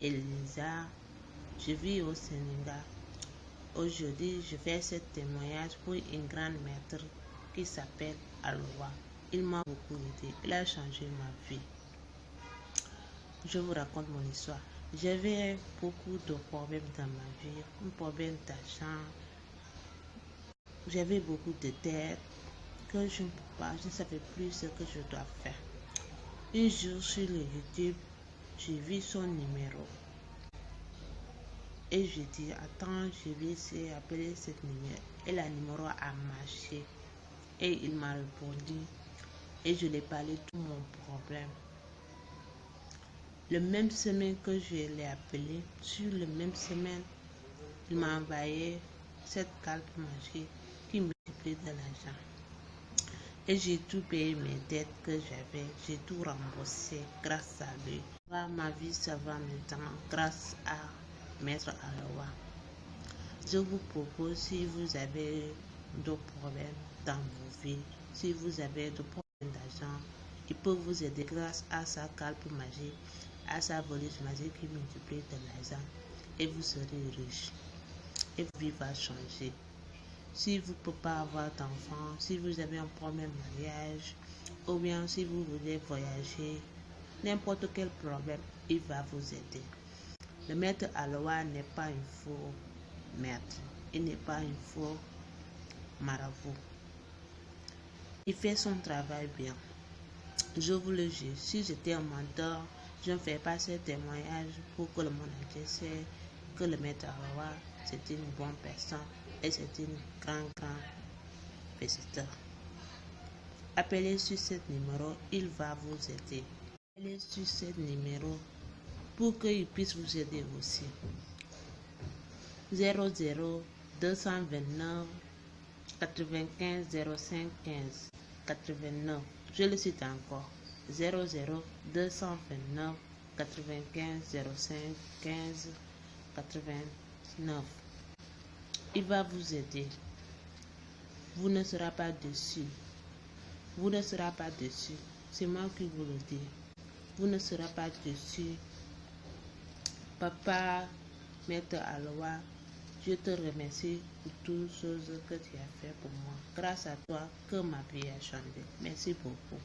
Elisa. Je vis au Sénégal. Aujourd'hui, je fais ce témoignage pour une grande maître qui s'appelle Aloua. Il m'a beaucoup aidé. Il a changé ma vie. Je vous raconte mon histoire. J'avais beaucoup de problèmes dans ma vie. Un problème d'argent. J'avais beaucoup de dettes que je ne pas. Je ne savais plus ce que je dois faire. Un jour sur YouTube, j'ai vu son numéro. Et je dis, attends, je vais essayer d'appeler ce numéro. Et le numéro a marché. Et il m'a répondu. Et je lui ai parlé tout mon problème. Le même semaine que je l'ai appelé, sur le même semaine, il m'a envoyé cette carte magique qui multiplie de l'argent. Et j'ai tout payé mes dettes que j'avais. J'ai tout remboursé grâce à lui. Ma vie, ça va maintenant grâce à Maître Aloha. Je vous propose, si vous avez d'autres problèmes dans vos vies, si vous avez des problèmes d'argent, il peut vous aider grâce à sa calpe magique, à sa volise magique qui multiplie de l'argent et vous serez riche. Et votre vie va changer. Si vous ne pouvez pas avoir d'enfant, si vous avez un problème de mariage, ou bien si vous voulez voyager, n'importe quel problème, il va vous aider. Le maître Aloha n'est pas un faux maître. Il n'est pas un faux marabout. Il fait son travail bien. Je vous le dis, si j'étais un mentor, je ne fais pas ce témoignage pour que le monde entier que le maître Aloha, c'est une bonne personne et c'est une grande, grande visiteur. Appelez sur ce numéro, il va vous aider. Appelez sur ce numéro pour qu'il puisse vous aider aussi. 00 229 95 05 15 89. Je le cite encore. 00 229 95 05 15 89. Il va vous aider. Vous ne serez pas dessus. Vous ne serez pas dessus. C'est moi qui vous le dis. Vous ne serez pas dessus. Papa, Maître Aloha, je te remercie pour toutes choses que tu as fait pour moi. Grâce à toi que ma vie a changé. Merci beaucoup.